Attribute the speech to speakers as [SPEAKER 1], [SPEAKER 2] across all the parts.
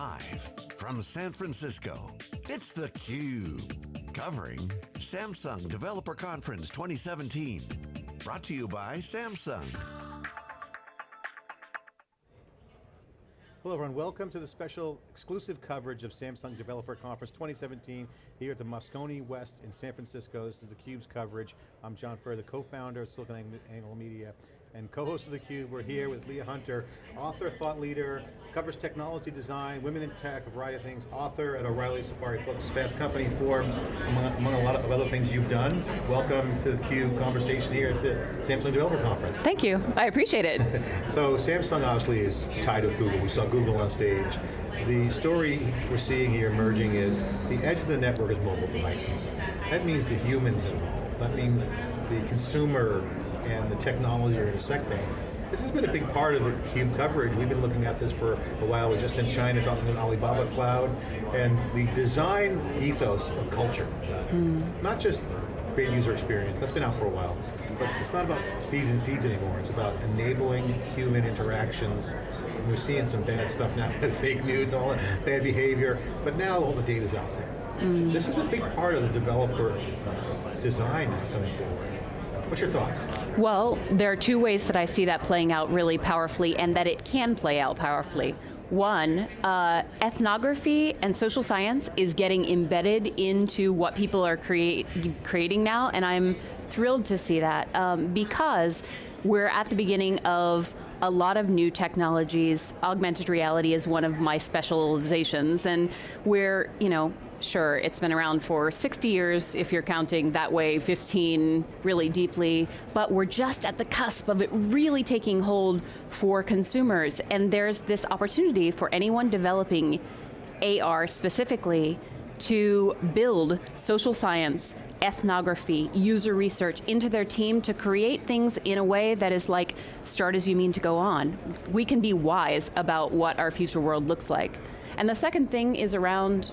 [SPEAKER 1] Live from San Francisco, it's theCUBE. Covering Samsung Developer Conference 2017. Brought to you by Samsung.
[SPEAKER 2] Hello everyone, welcome to the special exclusive coverage of Samsung Developer Conference 2017 here at the Moscone West in San Francisco. This is theCUBE's coverage. I'm John Furrier, the co-founder of SiliconANGLE Media and co-host of theCUBE. We're here with Leah Hunter, author, thought leader, covers technology design, women in tech, a variety of things, author at O'Reilly Safari Books, Fast Company, Forbes, among, among, a lot of other things you've done. Welcome to theCUBE conversation here at the Samsung Developer Conference.
[SPEAKER 3] Thank you, I appreciate it.
[SPEAKER 2] so Samsung obviously is tied with Google. We saw Google on stage. The story we're seeing here emerging is the edge of the network is mobile devices. That means the humans involved. That means the consumer and the technology are intersecting. This has been a big part of the CUBE coverage. We've been looking at this for a while. We're just in China talking about Alibaba Cloud and the design ethos of culture. Mm. Not just great user experience, that's been out for a while. But it's not about speeds and feeds anymore. It's about enabling human interactions. And we're seeing some bad stuff now with fake news and all that bad behavior, but now all the data's out there. Mm. This is a big part of the developer design coming forward. What's your thoughts?
[SPEAKER 3] Well, there are two ways that I see that playing out really powerfully and that it can play out powerfully. One, uh, ethnography and social science is getting embedded into what people are create, creating now, and I'm thrilled to see that um, because we're at the beginning of a lot of new technologies. Augmented reality is one of my specializations, and we're, you know, Sure, it's been around for 60 years, if you're counting that way, 15 really deeply, but we're just at the cusp of it really taking hold for consumers, and there's this opportunity for anyone developing AR specifically to build social science, ethnography, user research into their team to create things in a way that is like, start as you mean to go on. We can be wise about what our future world looks like. And the second thing is around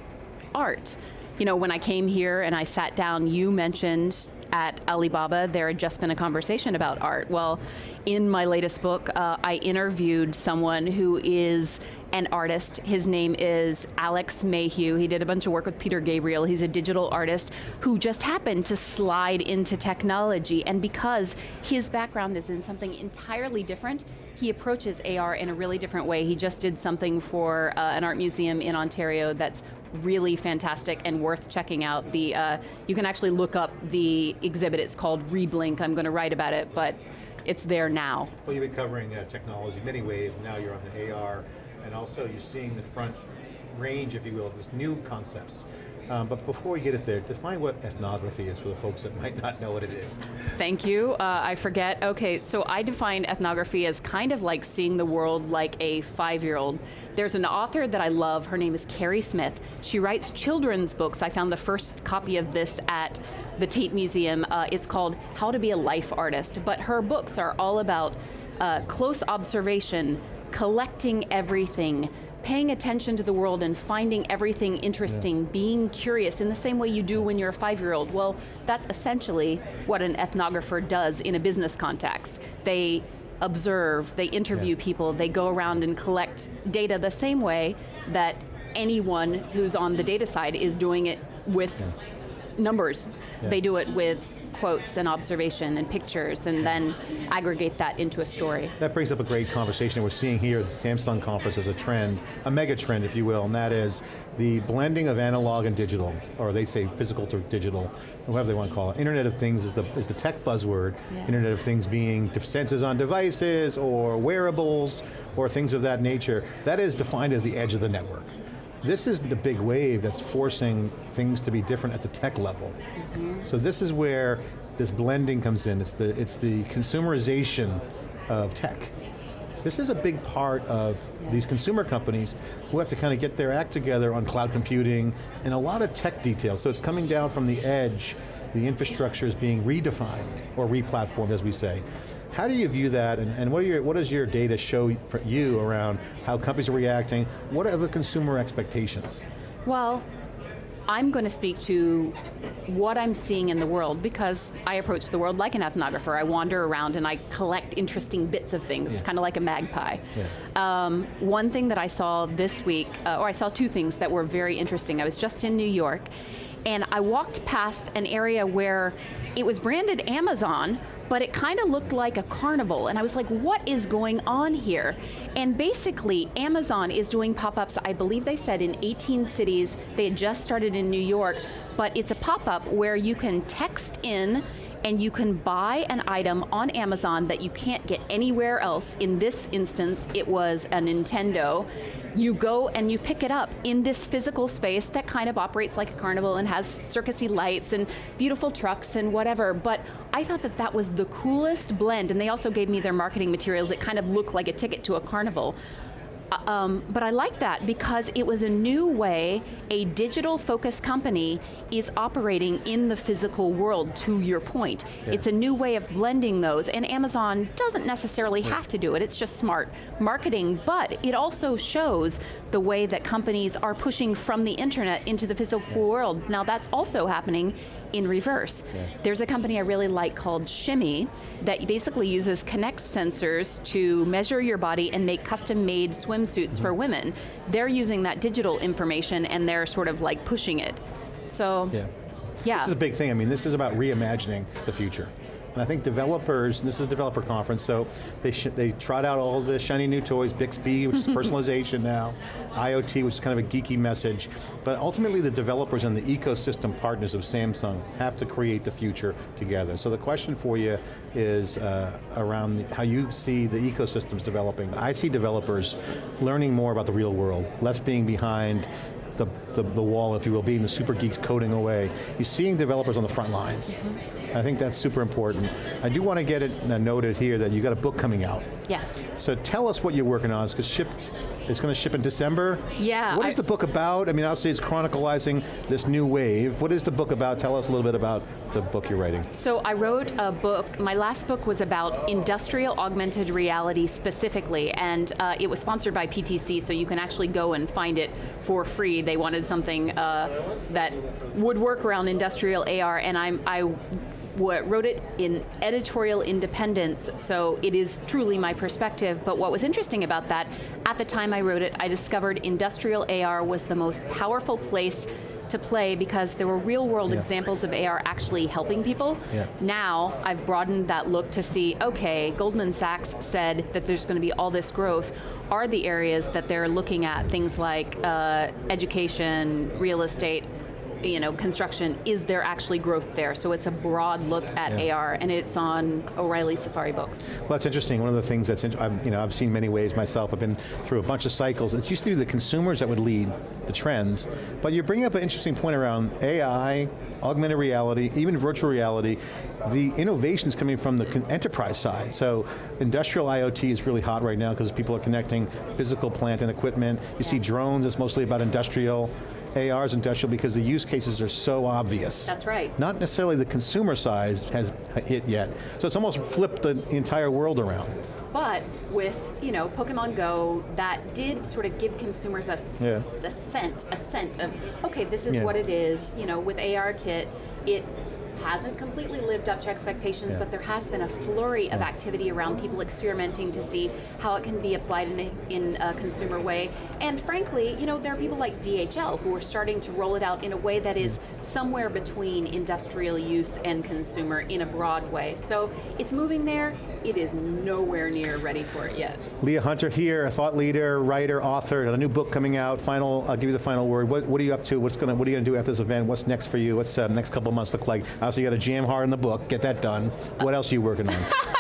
[SPEAKER 3] art. You know, when I came here and I sat down, you mentioned at Alibaba, there had just been a conversation about art. Well, in my latest book, uh, I interviewed someone who is an artist. His name is Alex Mayhew. He did a bunch of work with Peter Gabriel. He's a digital artist who just happened to slide into technology. And because his background is in something entirely different, he approaches AR in a really different way. He just did something for uh, an art museum in Ontario that's really fantastic and worth checking out. The uh, You can actually look up the exhibit, it's called Reblink, I'm going to write about it, but it's there now.
[SPEAKER 2] Well, you've been covering uh, technology many ways, now you're on the AR, and also you're seeing the front range, if you will, of these new concepts. Um, but before we get it there, define what ethnography is for the folks that might not know what it is.
[SPEAKER 3] Thank you, uh, I forget. Okay, so I define ethnography as kind of like seeing the world like a five-year-old. There's an author that I love, her name is Keri Smith. She writes children's books. I found the first copy of this at the Tate Museum. Uh, it's called How to Be a Life Artist, but her books are all about uh, close observation, collecting everything, paying attention to the world and finding everything interesting, yeah. being curious in the same way you do when you're a five-year-old. Well, that's essentially what an ethnographer does in a business context. They observe, they interview yeah. people, they go around and collect data the same way that anyone who's on the data side is doing it with yeah. numbers. They do it with quotes and observation and pictures and then aggregate that into a story.
[SPEAKER 2] That brings up a great conversation we're seeing here at the Samsung conference as a trend, a mega trend if you will, and that is the blending of analog and digital, or they say physical to digital, whatever they want to call it. Internet of Things is the, is the tech buzzword. Yeah. Internet of Things being sensors on devices, or wearables, or things of that nature. That is defined as the edge of the network. This is the big wave that's forcing things to be different at the tech level. Mm -hmm. So this is where this blending comes in. It's the, it's the consumerization of tech. This is a big part of yeah. these consumer companies who have to kind of get their act together on cloud computing and a lot of tech details. So it's coming down from the edge, the infrastructure is being redefined or replatformed as we say. How do you view that and, and what, your, what does your data show for you around how companies are reacting? What are the consumer expectations?
[SPEAKER 3] Well, I'm going to speak to what I'm seeing in the world because I approach the world like an ethnographer. I wander around and I collect interesting bits of things, yeah. kind of like a magpie. Yeah. Um, one thing that I saw this week, uh, or I saw two things that were very interesting. I was just in New York and I walked past an area where it was branded Amazon, but it kind of looked like a carnival. And I was like, what is going on here? And basically, Amazon is doing pop-ups, I believe they said in 18 cities. They had just started in New York, but it's a pop-up where you can text in and you can buy an item on Amazon that you can't get anywhere else. In this instance, it was a Nintendo you go and you pick it up in this physical space that kind of operates like a carnival and has circusy lights and beautiful trucks and whatever, but I thought that that was the coolest blend, and they also gave me their marketing materials It kind of looked like a ticket to a carnival. Uh, um, but I like that because it was a new way a digital focused company is operating in the physical world, to your point. Yeah. It's a new way of blending those, and Amazon doesn't necessarily yeah. have to do it, it's just smart marketing, but it also shows the way that companies are pushing from the internet into the physical yeah. world. Now that's also happening in reverse. Yeah. There's a company I really like called Shimmy that basically uses Kinect sensors to measure your body and make custom made swimsuits mm -hmm. for women. They're using that digital information and they're sort of like pushing it. So, yeah. yeah.
[SPEAKER 2] This is a big thing. I mean, this is about reimagining the future. And I think developers, this is a developer conference, so they, they trot out all the shiny new toys, Bixby, which is personalization now, IoT, which is kind of a geeky message, but ultimately the developers and the ecosystem partners of Samsung have to create the future together. So the question for you is uh, around the, how you see the ecosystems developing. I see developers learning more about the real world, less being behind the, the, the, wall, if you will, being the super geeks coding away. You're seeing developers on the front lines. I think that's super important. I do want to get it uh, noted here that you got a book coming out.
[SPEAKER 3] Yes.
[SPEAKER 2] So tell us what you're working on, because shipped, it's going to ship in December.
[SPEAKER 3] Yeah.
[SPEAKER 2] What is I, the book about? I mean, obviously it's chronicalizing this new wave. What is the book about? Tell us a little bit about the book you're writing.
[SPEAKER 3] So I wrote a book, my last book was about industrial augmented reality specifically, and uh, it was sponsored by PTC, so you can actually go and find it for free. They wanted something uh, that would work around industrial AR, and I'm, I wrote it in editorial independence, so it is truly my perspective, but what was interesting about that, at the time I wrote it, I discovered industrial AR was the most powerful place to play because there were real world yeah. examples of AR actually helping people. Yeah. Now, I've broadened that look to see, okay, Goldman Sachs said that there's going to be all this growth. Are the areas that they're looking at things like uh, education, real estate, you know, construction, is there actually growth there? So it's a broad look at yeah. AR, and it's on O'Reilly Safari books.
[SPEAKER 2] Well, that's interesting. One of the things that's, I've, you know, I've seen many ways myself. I've been through a bunch of cycles. It used to be the consumers that would lead the trends, but you're bringing up an interesting point around AI, augmented reality, even virtual reality, the innovations coming from the enterprise side. So industrial IoT is really hot right now because people are connecting physical plant and equipment. You see drones, it's mostly about industrial. AR is industrial because the use cases are so obvious.
[SPEAKER 3] That's right.
[SPEAKER 2] Not necessarily the consumer side has hit yet. So it's almost flipped the entire world around.
[SPEAKER 3] But with you know Pokemon Go, that did sort of give consumers a, yeah. a scent, a scent of, okay, this is yeah. what it is. You know, with AR Kit, it hasn't completely lived up to expectations, yeah. but there has been a flurry of activity around people experimenting to see how it can be applied in a, in a consumer way. And frankly, you know, there are people like DHL who are starting to roll it out in a way that is mm. somewhere between industrial use and consumer in a broad way. So it's moving there, it is nowhere near ready for it yet.
[SPEAKER 2] Leah Hunter here, a thought leader, writer, author, a new book coming out. Final, I'll give you the final word. What, what are you up to? What's going to, what are you going to do after this event? What's next for you? What's the uh, next couple months look like? Obviously you got to jam hard in the book, get that done. What else are you working on?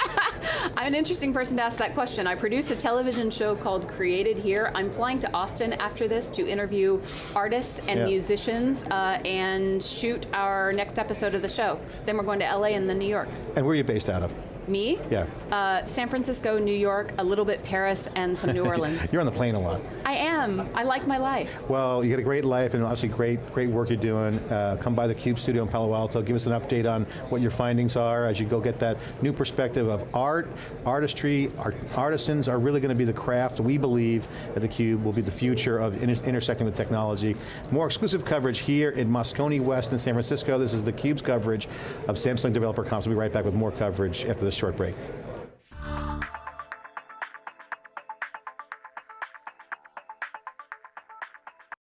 [SPEAKER 3] I'm an interesting person to ask that question. I produce a television show called Created Here. I'm flying to Austin after this to interview artists and yeah. musicians uh, and shoot our next episode of the show. Then we're going to LA and then New York.
[SPEAKER 2] And where are you based out of?
[SPEAKER 3] Me?
[SPEAKER 2] Yeah.
[SPEAKER 3] Uh, San Francisco, New York, a little bit Paris, and some New Orleans.
[SPEAKER 2] You're on the plane a lot.
[SPEAKER 3] I am. I like my life.
[SPEAKER 2] Well, you got a great life and obviously great, great work you're doing. Uh, come by the Cube studio in Palo Alto, give us an update on what your findings are as you go get that new perspective of art, artistry, art, artisans are really going to be the craft we believe at the Cube will be the future of inter intersecting with technology. More exclusive coverage here in Moscone West in San Francisco. This is the Cube's coverage of Samsung Developer Conference. We'll be right back with more coverage after this short break.